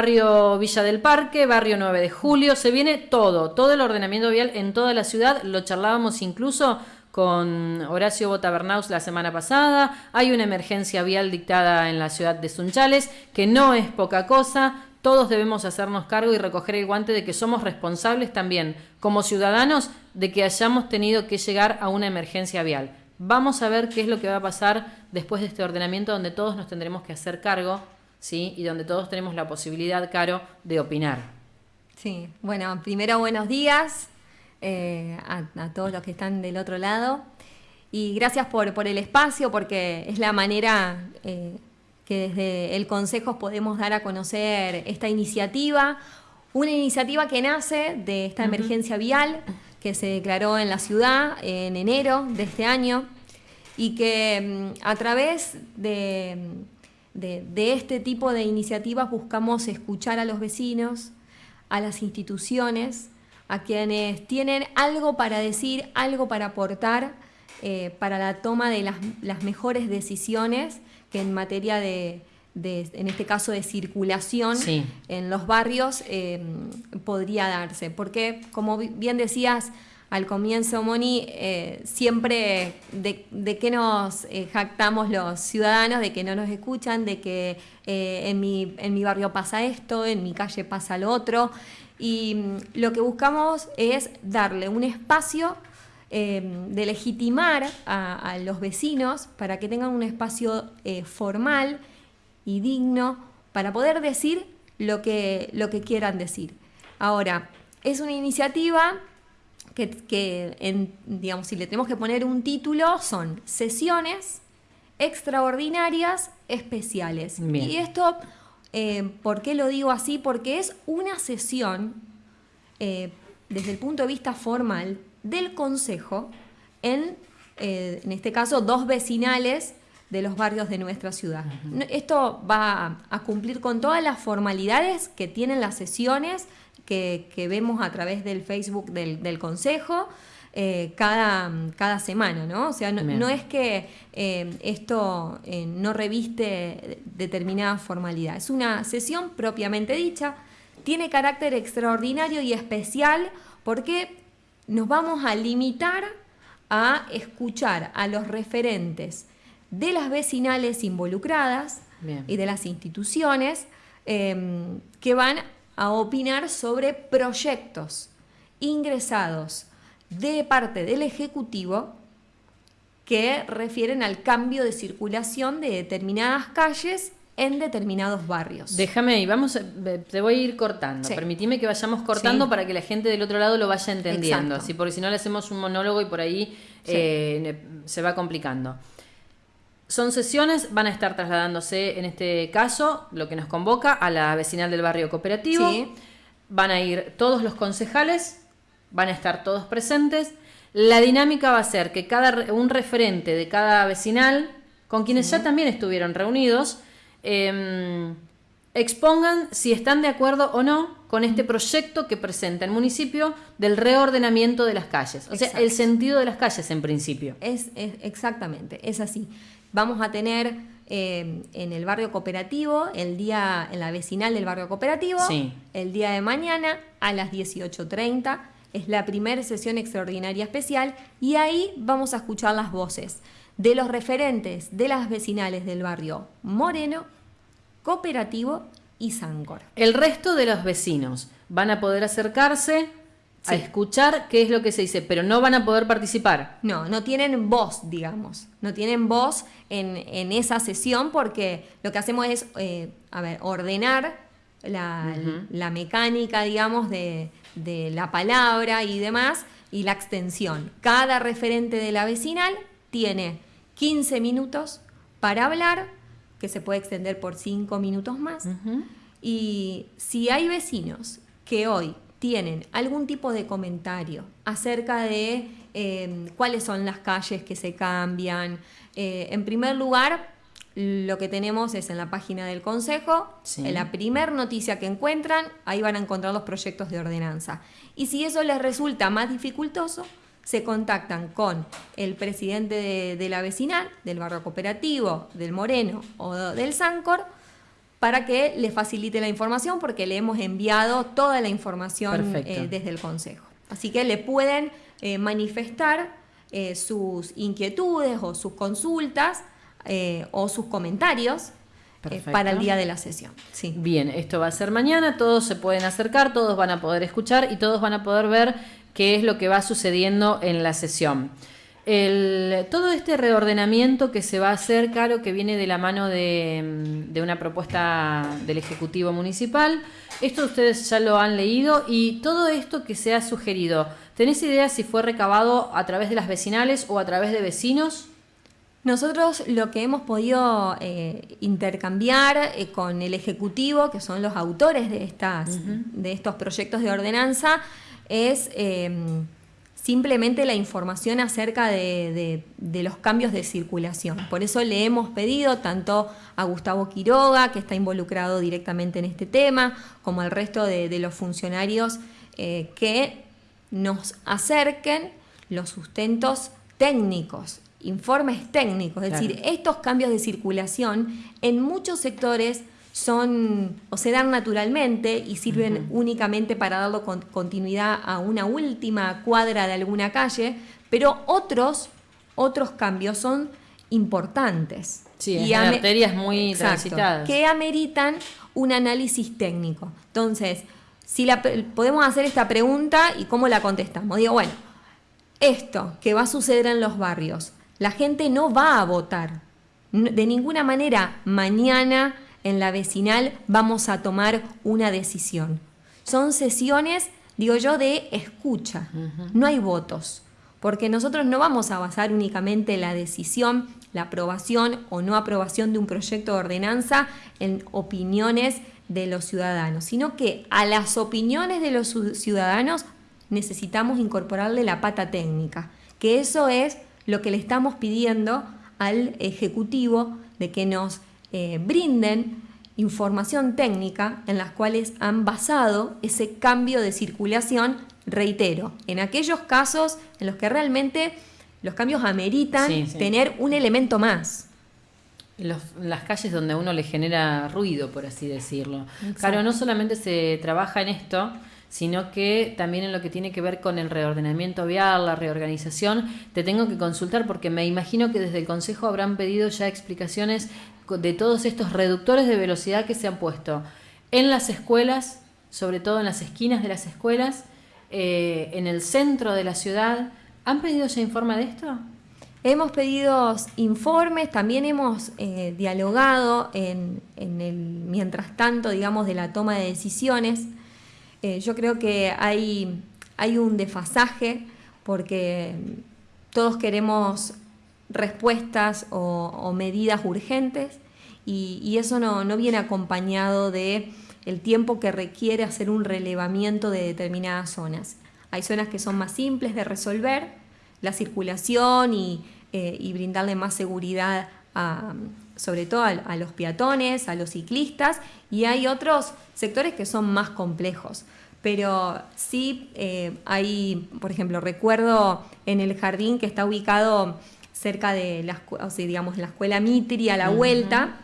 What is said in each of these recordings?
Barrio Villa del Parque, Barrio 9 de Julio, se viene todo, todo el ordenamiento vial en toda la ciudad, lo charlábamos incluso con Horacio Botabernaus la semana pasada, hay una emergencia vial dictada en la ciudad de Sunchales, que no es poca cosa, todos debemos hacernos cargo y recoger el guante de que somos responsables también, como ciudadanos, de que hayamos tenido que llegar a una emergencia vial. Vamos a ver qué es lo que va a pasar después de este ordenamiento donde todos nos tendremos que hacer cargo ¿sí? y donde todos tenemos la posibilidad, Caro, de opinar. Sí, bueno, primero buenos días eh, a, todos los que están del otro lado y gracias por, por el espacio porque es la manera eh, que desde el Consejo podemos dar a conocer esta iniciativa, una iniciativa que nace de esta emergencia vial que se declaró en la ciudad en enero de este año y que mm, a través de de, este tipo de iniciativas buscamos escuchar a los vecinos, a las instituciones, a quienes tienen algo para decir, algo para aportar eh, para la toma de las, mejores decisiones que en materia de, en este caso de circulación en los barrios, eh, podría darse. Porque, como bien decías, al comienzo, Moni, eh, siempre de, de qué nos eh, jactamos los ciudadanos, de que no nos escuchan, de que eh, en, mi, en mi barrio pasa esto, en mi calle pasa lo otro. Y mm, lo que buscamos es darle un espacio de legitimar a, los vecinos para que tengan un espacio formal y digno para poder decir lo que, lo que quieran decir. Ahora, es una iniciativa que, en, digamos, si le tenemos que poner un título, son sesiones extraordinarias especiales. Y esto, eh, ¿por qué lo digo así? Porque es una sesión, eh, desde el punto de vista formal, del Consejo en, eh, en este caso, dos vecinales de los barrios de nuestra ciudad. Esto va a cumplir con todas las formalidades que tienen las sesiones que, vemos a través del Facebook del, Consejo. Eh, cada, cada semana, ¿no? O sea, no, es que eh, esto eh, no reviste determinada formalidad, es una sesión propiamente dicha, tiene carácter extraordinario y especial porque nos vamos a limitar a escuchar a los referentes de las vecinales involucradas y de las instituciones que van a opinar sobre proyectos ingresados de parte del Ejecutivo que refieren al cambio de circulación de determinadas calles en determinados barrios. Déjame ahí, vamos, te voy a ir cortando. Permitime que vayamos cortando para que la gente del otro lado lo vaya entendiendo, así porque si no le hacemos un monólogo y por ahí eh, se va complicando. Son sesiones, van a estar trasladándose en este caso, lo que nos convoca, a la vecinal del barrio cooperativo. Van a ir todos los concejales, van a estar todos presentes. La dinámica va a ser que cada un referente de cada vecinal, con quienes ya también estuvieron reunidos, em, expongan si están de acuerdo o no con este proyecto que presenta el municipio del reordenamiento de las calles. O sea, el sentido de las calles en principio. es, exactamente, es así. Vamos a tener eh, en el barrio cooperativo, el día, en la vecinal del barrio cooperativo, el día de mañana a las 18.30. Es la primera sesión extraordinaria especial y ahí vamos a escuchar las voces de los referentes de las vecinales del barrio Moreno, Cooperativo y Sancor. El resto de los vecinos van a poder acercarse a escuchar qué es lo que se dice, pero no van a poder participar. No, no tienen voz, digamos. No tienen voz en, esa sesión porque lo que hacemos es, eh, a ver, ordenar la, mecánica, digamos, de, la palabra y demás, y la extensión. Cada referente de la vecinal tiene 15 minutos para hablar, que se puede extender por 5 minutos más. Y si hay vecinos que hoy tienen algún tipo de comentario acerca de em, cuáles son las calles que se cambian. Eh, en primer lugar, lo que tenemos es en la página del Consejo, en la primer noticia que encuentran, ahí van a encontrar los proyectos de ordenanza. Y si eso les resulta más dificultoso, se contactan con el presidente de, de la vecinal, del barrio cooperativo, del Moreno o del Sancor, para que le facilite la información porque le hemos enviado toda la información eh, desde el Consejo. Así que le pueden eh, manifestar eh, sus inquietudes o sus consultas o sus comentarios para el día de la sesión. Sí. Bien, esto va a ser mañana, todos se pueden acercar, todos van a poder escuchar y todos van a poder ver qué es lo que va sucediendo en la sesión todo este reordenamiento que se va a hacer, Caro, que viene de la mano de, una propuesta del Ejecutivo Municipal, esto ustedes ya lo han leído y todo esto que se ha sugerido, ¿tenés idea si fue recabado a través de las vecinales o a través de vecinos? Nosotros lo que hemos podido eh, intercambiar eh, con el Ejecutivo, que son los autores de, estas, de estos proyectos de ordenanza, es... Eh, simplemente la información acerca de, los cambios de circulación. Por eso le hemos pedido tanto a Gustavo Quiroga, que está involucrado directamente en este tema, como al resto de, los funcionarios eh, que nos acerquen los sustentos técnicos, informes técnicos, es decir, estos cambios de circulación en muchos sectores son o se dan naturalmente y sirven únicamente para darle continuidad a una última cuadra de alguna calle, pero otros, otros cambios son importantes. Sí, y en arterias muy transitadas. Que ameritan un análisis técnico. Entonces, si la, podemos hacer esta pregunta y cómo la contestamos. Digo, bueno, esto que va a suceder en los barrios, la gente no va a votar. De ninguna manera mañana en la vecinal vamos a tomar una decisión. Son sesiones, digo yo, de escucha, no hay votos, porque nosotros no vamos a basar únicamente la decisión, la aprobación o no aprobación de un proyecto de ordenanza en opiniones de los ciudadanos, sino que a las opiniones de los ciudadanos necesitamos incorporarle la pata técnica, que eso es lo que le estamos pidiendo al Ejecutivo de que nos eh, brinden información técnica en las cuales han basado ese cambio de circulación, reitero, en aquellos casos en los que realmente los cambios ameritan tener un elemento más. las calles donde a uno le genera ruido, por así decirlo. Claro, no solamente se trabaja en esto, sino que también en lo que tiene que ver con el reordenamiento vial, la reorganización, te tengo que consultar porque me imagino que desde el Consejo habrán pedido ya explicaciones de todos estos reductores de velocidad que se han puesto en las escuelas, sobre todo en las esquinas de las escuelas, eh, en el centro de la ciudad. ¿Han pedido ya informe de esto? Hemos pedido informes, también hemos eh, dialogado en, el mientras tanto, digamos, de la toma de decisiones. Eh, yo creo que hay, hay un desfasaje porque todos queremos respuestas o, medidas urgentes y, eso no, viene acompañado de el tiempo que requiere hacer un relevamiento de determinadas zonas. Hay zonas que son más simples de resolver, la circulación y, eh, brindarle más seguridad sobre todo a, los peatones, a los ciclistas, y hay otros sectores que son más complejos. Pero sí eh, hay, por ejemplo, recuerdo en el jardín que está ubicado cerca de la, o digamos, la escuela Mitri a la vuelta.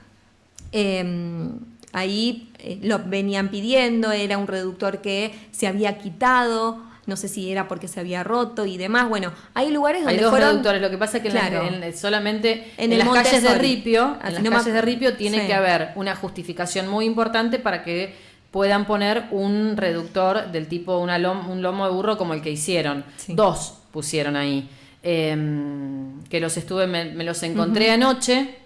Em, ahí eh, lo venían pidiendo, era un reductor que se había quitado, no sé si era porque se había roto y demás. Bueno, hay lugares donde hay dos reductores, lo que pasa es que solamente en, las calles de Ripio, en las calles de Ripio tiene que haber una justificación muy importante para que puedan poner un reductor del tipo una un lomo de burro como el que hicieron. Dos pusieron ahí. Em, que los estuve, me, los encontré anoche,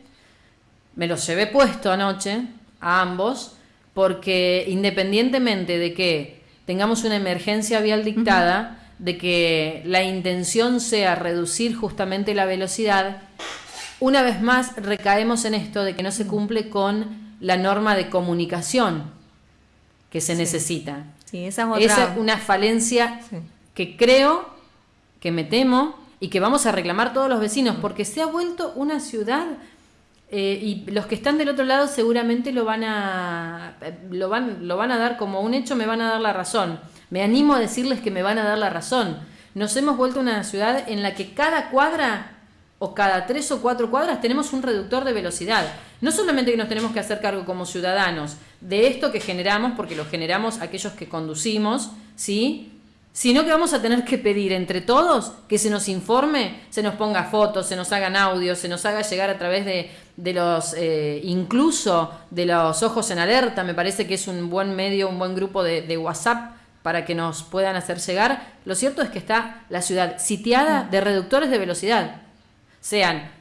me los llevé puesto anoche, a ambos, porque independientemente de que tengamos una emergencia vial dictada, de que la intención sea reducir justamente la velocidad, una vez más recaemos en esto de que no se cumple con la norma de comunicación que se necesita. esa es, una falencia que creo, que me temo, y que vamos a reclamar todos los vecinos, porque se ha vuelto una ciudad eh, y los que están del otro lado seguramente lo van a lo van, lo van a dar como un hecho, me van a dar la razón. Me animo a decirles que me van a dar la razón. Nos hemos vuelto una ciudad en la que cada cuadra o cada tres o cuatro cuadras tenemos un reductor de velocidad. No solamente que nos tenemos que hacer cargo como ciudadanos de esto que generamos, porque lo generamos aquellos que conducimos, ¿sí? Sino que vamos a tener que pedir entre todos que se nos informe, se nos ponga fotos, se nos hagan audios, se nos haga llegar a través de, los, eh, incluso de los ojos en alerta, me parece que es un buen medio, un buen grupo de, WhatsApp para que nos puedan hacer llegar. Lo cierto es que está la ciudad sitiada de reductores de velocidad, sean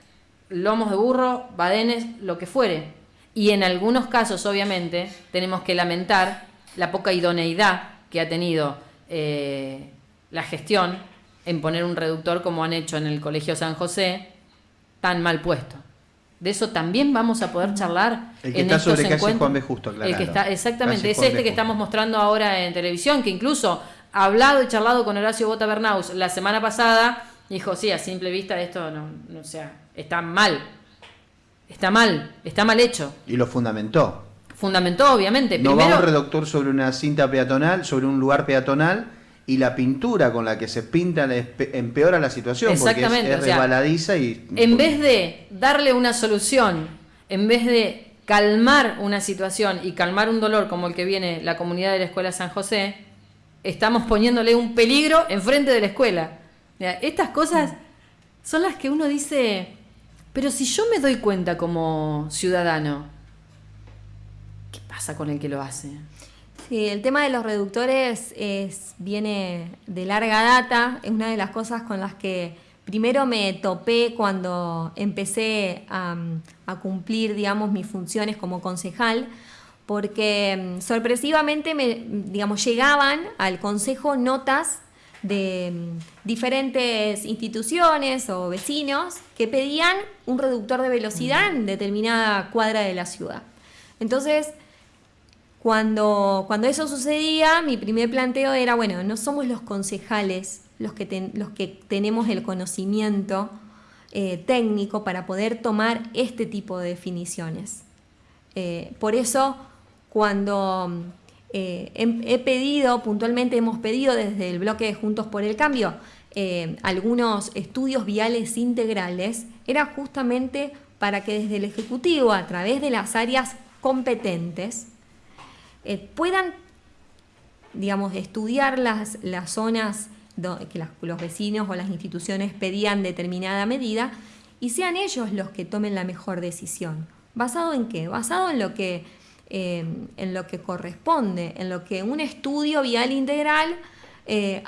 lomos de burro, badenes, lo que fuere. Y en algunos casos, obviamente, tenemos que lamentar la poca idoneidad que ha tenido eh, la gestión en poner un reductor como han hecho en el Colegio San José, tan mal puesto. De eso también vamos a poder charlar. El que está sobre calle Juan B. Justo, claro. El que está, exactamente, es este que estamos mostrando ahora en televisión, que incluso ha hablado y charlado con Horacio Bota Bernaus la semana pasada, dijo, sí, a simple vista esto no, no sea, está mal. Está mal, está mal hecho. Y lo fundamentó fundamentó, obviamente. No va un reductor sobre una cinta peatonal, sobre un lugar peatonal, y la pintura con la que se pinta empeora la situación Exactamente, porque es, resbaladiza y... En vez de darle una solución, en vez de calmar una situación y calmar un dolor como el que viene la comunidad de la Escuela San José, estamos poniéndole un peligro enfrente de la escuela. Estas cosas son las que uno dice, pero si yo me doy cuenta como ciudadano, pasa con el que lo hace? Sí, el tema de los reductores es, viene de larga data, es una de las cosas con las que primero me topé cuando empecé a, cumplir, digamos, mis funciones como concejal, porque mm, sorpresivamente me, digamos, llegaban al consejo notas de mm, diferentes instituciones o vecinos que pedían un reductor de velocidad en determinada cuadra de la ciudad. Entonces, cuando, cuando eso sucedía, mi primer planteo era, bueno, no somos los concejales los que, los que tenemos el conocimiento eh, técnico para poder tomar este tipo de definiciones. Eh, por eso, cuando eh, he, pedido, puntualmente hemos pedido desde el bloque de Juntos por el Cambio, algunos estudios viales integrales, era justamente para que desde el Ejecutivo, a través de las áreas competentes, eh, puedan, digamos, estudiar las, las zonas que los vecinos o las instituciones pedían determinada medida y sean ellos los que tomen la mejor decisión. ¿Basado en qué? Basado en lo que, eh, en lo que corresponde, en lo que un estudio vial integral eh,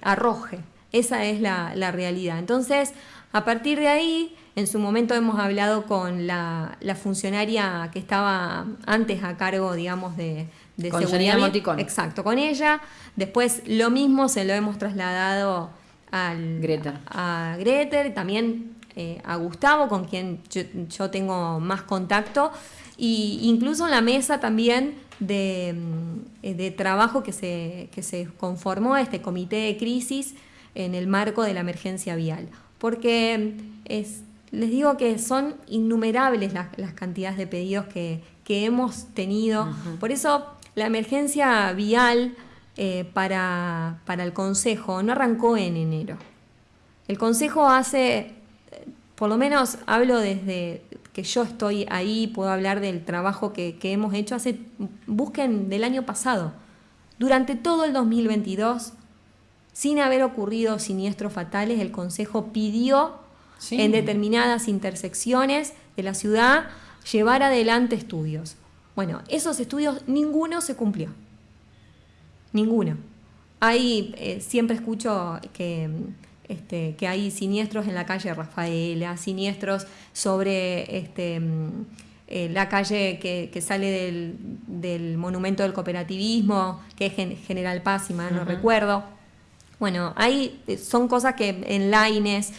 arroje. Esa es la, la realidad. Entonces, a partir de ahí, en su momento hemos hablado con la, funcionaria que estaba antes a cargo, digamos, de, de con seguridad. Exacto, con ella. Después lo mismo se lo hemos trasladado al, Greter. a Greter, también eh, a Gustavo, con quien yo, tengo más contacto, y incluso en la mesa también de, mm, de trabajo que se, que se conformó este comité de crisis en el marco de la emergencia vial. Porque es, les digo que son innumerables las, cantidades de pedidos que, hemos tenido. Por eso la emergencia vial eh, para, el Consejo no arrancó en enero. El Consejo hace, por lo menos hablo desde que yo estoy ahí, puedo hablar del trabajo que, que hemos hecho, hace, busquen del año pasado. Durante todo el 2022, sin haber ocurrido siniestros fatales, el Consejo pidió en determinadas intersecciones de la ciudad llevar adelante estudios. Bueno, esos estudios ninguno se cumplió. Ninguno. Hay, eh, siempre escucho que, este, que hay siniestros en la calle Rafaela, siniestros sobre este, eh, la calle que, sale del, monumento del cooperativismo, que es General Paz, si mal no recuerdo. Bueno, hay, eh, son cosas que en Laines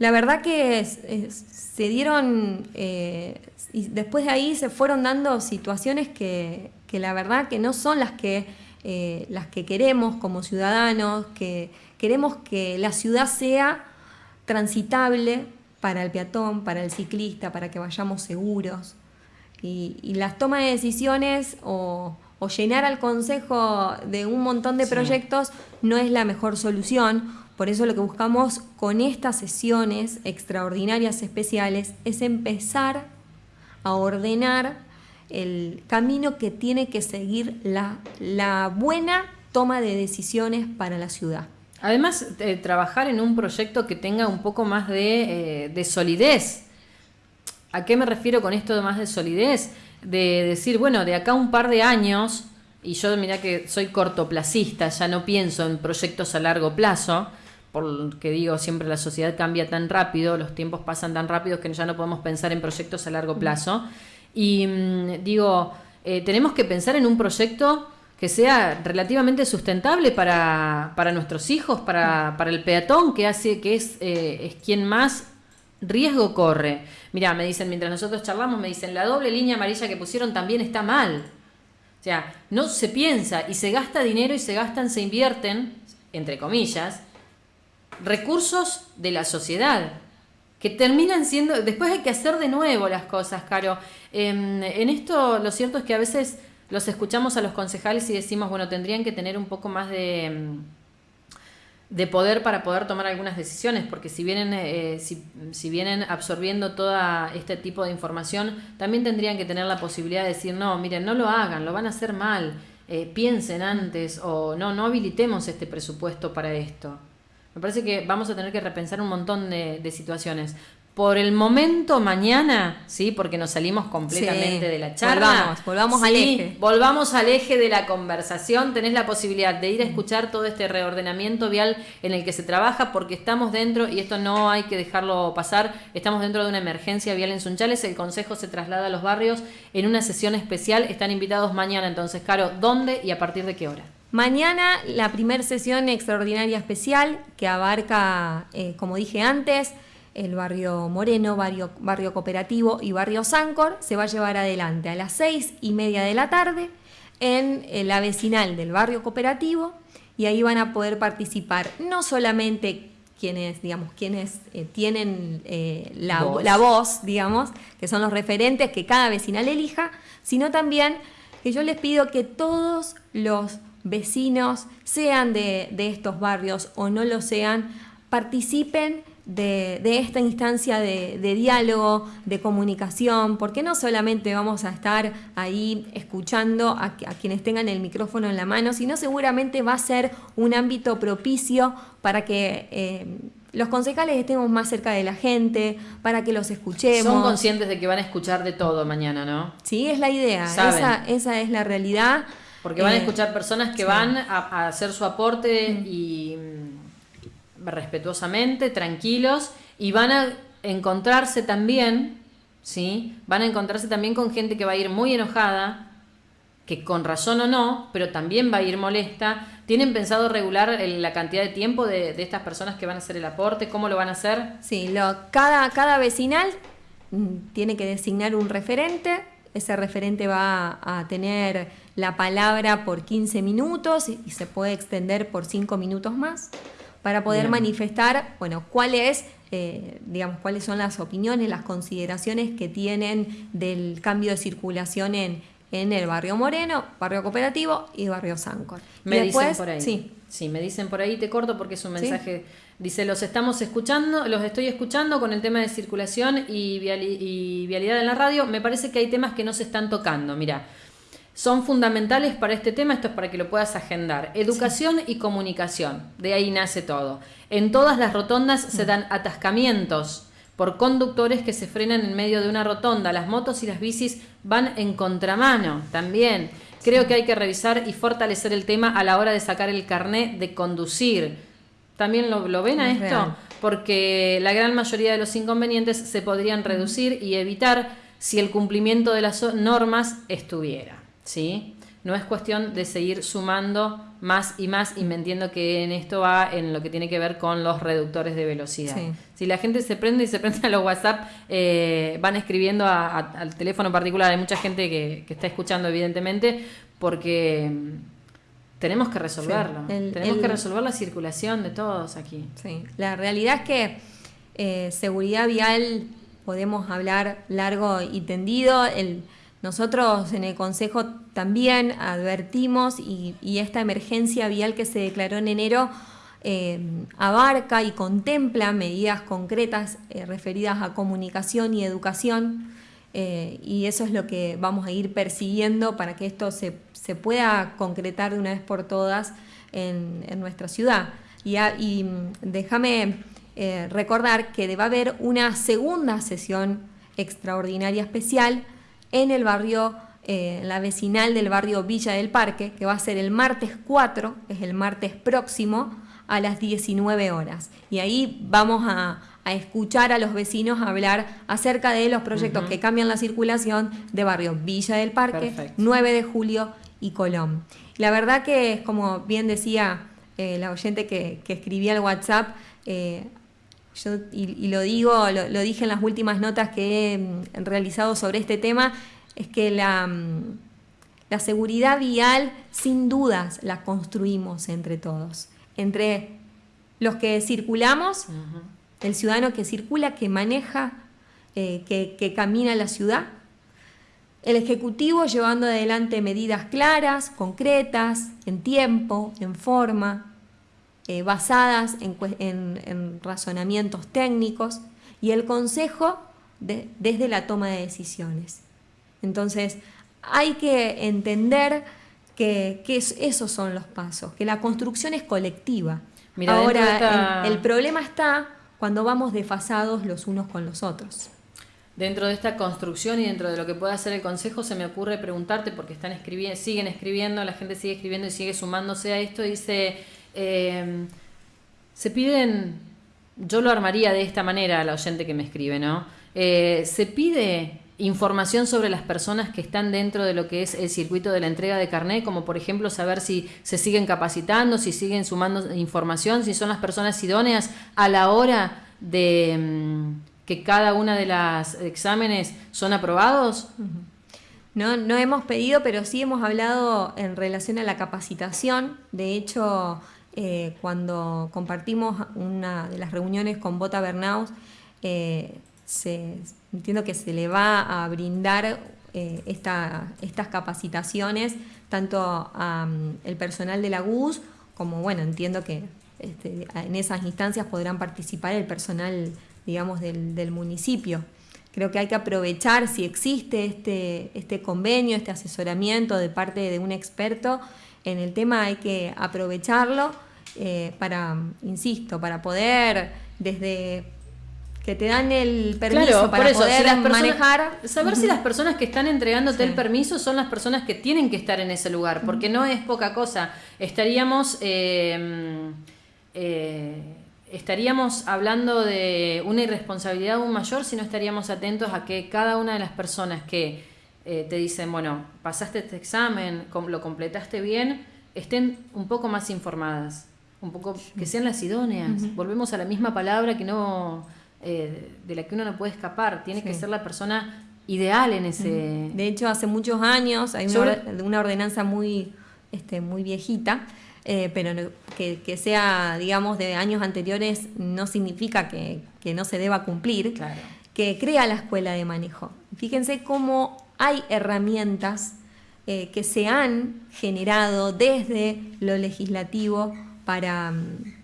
la verdad que se dieron, eh, y después de ahí se fueron dando situaciones que, la verdad que no son las que, eh, las que queremos como ciudadanos, que queremos que la ciudad sea transitable para el peatón, para el ciclista, para que vayamos seguros. Y, las tomas de decisiones o, llenar al Consejo de un montón de proyectos no es la mejor solución por eso lo que buscamos con estas sesiones extraordinarias especiales es empezar a ordenar el camino que tiene que seguir la, la buena toma de decisiones para la ciudad. Además, eh, trabajar en un proyecto que tenga un poco más de, eh, de, solidez. ¿A qué me refiero con esto de más de solidez? De decir, bueno, de acá un par de años, y yo mira que soy cortoplacista, ya no pienso en proyectos a largo plazo, porque digo, siempre la sociedad cambia tan rápido, los tiempos pasan tan rápido que ya no podemos pensar en proyectos a largo plazo. Y mm, digo, eh, tenemos que pensar en un proyecto que sea relativamente sustentable para, para nuestros hijos, para, para, el peatón, que hace que es, eh, es quien más riesgo corre. Mira, me dicen, mientras nosotros charlamos, me dicen, la doble línea amarilla que pusieron también está mal. O sea, no se piensa y se gasta dinero y se gastan, se invierten, entre comillas, recursos de la sociedad que terminan siendo, después hay que hacer de nuevo las cosas, Caro. Em, en esto lo cierto es que a veces los escuchamos a los concejales y decimos, bueno, tendrían que tener un poco más de, mm, de poder para poder tomar algunas decisiones, porque si vienen, eh, si, vienen absorbiendo todo este tipo de información, también tendrían que tener la posibilidad de decir, no, miren, no lo hagan, lo van a hacer mal, eh, piensen antes, o no, no habilitemos este presupuesto para esto. Me parece que vamos a tener que repensar un montón de, de situaciones por el momento mañana, sí, porque nos salimos completamente de la charla. Volvamos, volvamos al eje. Volvamos al eje de la conversación. Tenés la posibilidad de ir a escuchar todo este reordenamiento vial en el que se trabaja, porque estamos dentro, y esto no hay que dejarlo pasar, estamos dentro de una emergencia vial en Sunchales. El Consejo se traslada a los barrios en una sesión especial. Están invitados mañana, entonces, Caro, ¿dónde y a partir de qué hora? Mañana la primera sesión extraordinaria especial que abarca, eh, como dije antes, el barrio Moreno, barrio, barrio Cooperativo y barrio Sancor, se va a llevar adelante a las seis y media de la tarde en la vecinal del barrio Cooperativo y ahí van a poder participar no solamente quienes, digamos, quienes eh, tienen eh, la, voz. la, voz. digamos, que son los referentes que cada vecinal elija, sino también que yo les pido que todos los vecinos, sean de, de estos barrios o no lo sean, participen de, esta instancia de, diálogo, de comunicación, porque no solamente vamos a estar ahí escuchando a, quienes tengan el micrófono en la mano, sino seguramente va a ser un ámbito propicio para que... Eh, los concejales estemos más cerca de la gente, para que los escuchemos. Son conscientes de que van a escuchar de todo mañana, ¿no? Sí, es la idea, esa, esa, es la realidad. Porque van a eh, escuchar personas que van a, hacer su aporte y respetuosamente, tranquilos, y van a encontrarse también, ¿sí? Van a encontrarse también con gente que va a ir muy enojada, que con razón o no, pero también va a ir molesta. ¿Tienen pensado regular la cantidad de tiempo de, estas personas que van a hacer el aporte? ¿Cómo lo van a hacer? Sí, cada, cada vecinal mm, tiene que designar un referente. Ese referente va a tener la palabra por 15 minutos y se puede extender por 5 minutos más para poder manifestar, bueno, cuáles, eh, digamos, cuáles son las opiniones, las consideraciones que tienen del cambio de circulación en, en el barrio Moreno, barrio Cooperativo y barrio Sancor. Me dicen por ahí. Sí. sí, me dicen por ahí, te corto porque es un mensaje. Dice, los estamos escuchando, los estoy escuchando con el tema de circulación y, y vialidad en la radio. Me parece que hay temas que no se están tocando. Mira, son fundamentales para este tema, esto es para que lo puedas agendar. Educación y comunicación, de ahí nace todo. En todas las rotondas se dan atascamientos por conductores que se frenan en medio de una rotonda. Las motos y las bicis van en contramano también. Creo que hay que revisar y fortalecer el tema a la hora de sacar el carnet de conducir. ¿También lo, ven a esto? Porque la gran mayoría de los inconvenientes se podrían reducir y evitar si el cumplimiento de las normas estuviera. ¿Sí? No es cuestión de seguir sumando más y más y me entiendo que en esto va en lo que tiene que ver con los reductores de velocidad. Si la gente se prende y se prende a los WhatsApp, eh, van escribiendo al teléfono particular. Hay mucha gente que, está escuchando, evidentemente, porque mm, tenemos que resolverlo. tenemos que resolver la circulación de todos aquí. Sí, la realidad es que eh, seguridad vial podemos hablar largo y tendido. El, nosotros en el Consejo también advertimos y, esta emergencia vial que se declaró en enero eh, abarca y contempla medidas concretas eh, referidas a comunicación y educación. y eso es lo que vamos a ir persiguiendo para que esto se, pueda concretar de una vez por todas en, nuestra ciudad. Y, y mm, déjame recordar que va haber una segunda sesión extraordinaria especial en el barrio, eh, la vecinal del barrio Villa del Parque, que va a ser el martes 4, es el martes próximo, a las 19 horas. Y ahí vamos a, escuchar a los vecinos hablar acerca de los proyectos que cambian la circulación de barrio Villa del Parque, 9 de julio y Colón. La verdad que es como bien decía eh, la oyente que, escribía el WhatsApp, eh, yo, y, lo digo, lo, dije en las últimas notas que he mm, realizado sobre este tema, es que la, mm, la seguridad vial sin dudas la construimos entre todos, entre los que circulamos, el ciudadano que circula, que maneja, eh, que, que camina la ciudad, el Ejecutivo llevando adelante medidas claras, concretas, en tiempo, en forma, eh, basadas en, razonamientos técnicos y el consejo desde la toma de decisiones. Entonces, hay que entender que, esos son los pasos, que la construcción es colectiva. Ahora, el, problema está cuando vamos desfasados los unos con los otros. Dentro de esta construcción y dentro de lo que pueda hacer el Consejo, se me ocurre preguntarte, porque están escribiendo, siguen escribiendo, la gente sigue escribiendo y sigue sumándose a esto, dice eh, se piden, yo lo armaría de esta manera a la oyente que me escribe, ¿no? Eh, se pide información sobre las personas que están dentro de lo que es el circuito de la entrega de carnet, como por ejemplo saber si se siguen capacitando, si siguen sumando información, si son las personas idóneas a la hora de mm, que cada una de las exámenes son aprobados. No, no hemos pedido, pero sí hemos hablado en relación a la capacitación. De hecho, eh, cuando compartimos una de las reuniones con Bota Bernaus, eh, entiendo que se le va a brindar eh, estas capacitaciones tanto al mm, personal de la GUS como, bueno, entiendo que este, en esas instancias podrán participar el personal, digamos, del, municipio. Creo que hay que aprovechar si existe este, este convenio, este asesoramiento de parte de un experto, en el tema hay que aprovecharlo eh, para, insisto, para poder desde que te dan el permiso para poder manejar. Saber si las personas que están entregándote el permiso son las personas que tienen que estar en ese lugar, porque no es poca cosa. Estaríamos. Eh, eh, estaríamos hablando de una irresponsabilidad aún mayor si no estaríamos atentos a que cada una de las personas que te dicen, bueno, pasaste este examen, lo completaste bien, estén un poco más informadas, un poco que sean las idóneas. Volvemos a la misma palabra que no eh, de la que uno no puede escapar. Tiene que ser la persona ideal en ese. De hecho, hace muchos años hay una, ordenanza muy, este, muy viejita. Eh, pero que, sea, digamos, de años anteriores no significa que, no se deba cumplir, que crea la escuela de manejo. Fíjense cómo hay herramientas eh, que se han generado desde lo legislativo para,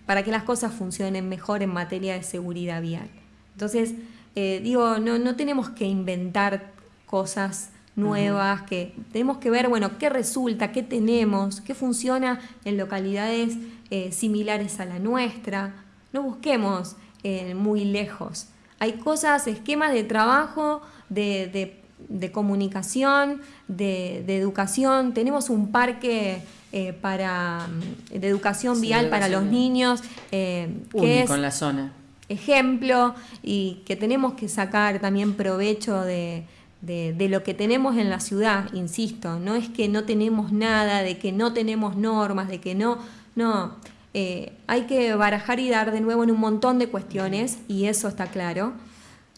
para, que las cosas funcionen mejor en materia de seguridad vial. Entonces, eh, digo, no, no, tenemos que inventar cosas nuevas, que tenemos que ver, bueno, qué resulta, qué tenemos, qué funciona en localidades eh, similares a la nuestra. No busquemos eh, muy lejos. Hay cosas, esquemas de trabajo, de de comunicación, de, educación. Tenemos un parque eh, para, mm, de educación vial para los niños eh, que es la zona. ejemplo y que tenemos que sacar también provecho de, lo que tenemos en la ciudad, insisto, no es que no tenemos nada, de que no tenemos normas, de que no, no, eh, hay que barajar y dar de nuevo en un montón de cuestiones y eso está claro.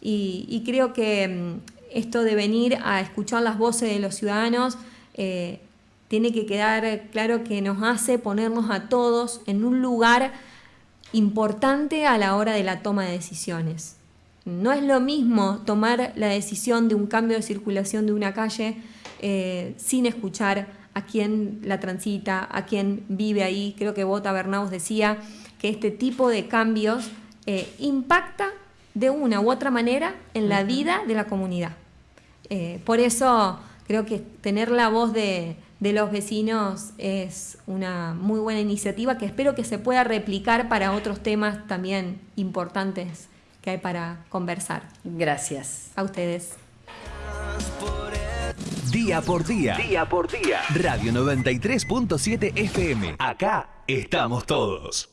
y creo que mm, esto de venir a escuchar las voces de los ciudadanos eh, tiene que quedar claro que nos hace ponernos a todos en un lugar importante a la hora de la toma de decisiones. No es lo mismo tomar la decisión de un cambio de circulación de una calle eh, sin escuchar a quien la transita, a quien vive ahí. Creo que Bota Bernaus decía que este tipo de cambios eh, impacta de una u otra manera en la vida de la comunidad. Eh, por eso creo que tener la voz de, de los vecinos es una muy buena iniciativa que espero que se pueda replicar para otros temas también importantes que hay para conversar. Gracias. A ustedes. Día por día. Día por día. Radio 93.7 FM. Acá estamos todos.